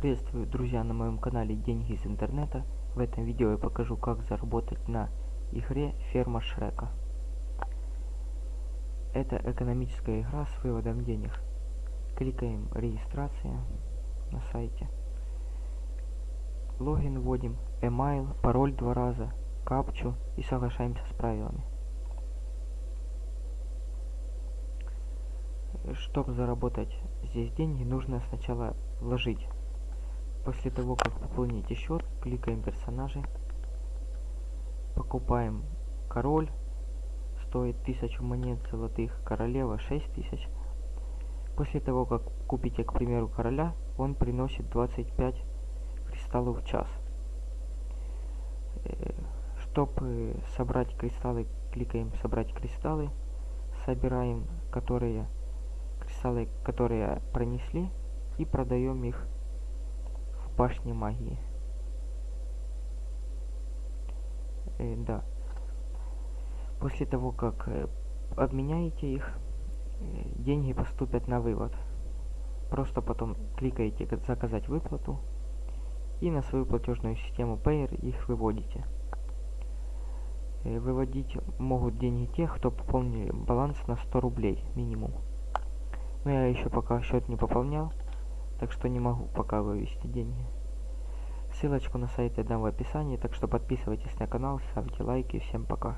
Приветствую, друзья, на моем канале Деньги из интернета. В этом видео я покажу, как заработать на игре Ферма Шрека. Это экономическая игра с выводом денег. Кликаем регистрация на сайте. Логин вводим, email, пароль два раза, капчу и соглашаемся с правилами. Чтобы заработать здесь деньги, нужно сначала вложить. После того, как пополните счет, кликаем персонажи, покупаем король, стоит 1000 монет золотых, королева 6000. После того, как купите, к примеру, короля, он приносит 25 кристаллов в час. Э, Чтобы собрать кристаллы, кликаем собрать кристаллы, собираем, которые кристаллы, которые пронесли, и продаем их в башне магии. Э, да. После того, как э, обменяете их, э, деньги поступят на вывод. Просто потом кликаете «Заказать выплату» и на свою платежную систему Payer их выводите. Э, выводить могут деньги тех, кто пополнил баланс на 100 рублей минимум. Но я еще пока счет не пополнял, так что не могу пока вывести деньги. Ссылочку на сайт я дам в описании, так что подписывайтесь на канал, ставьте лайки. Всем пока.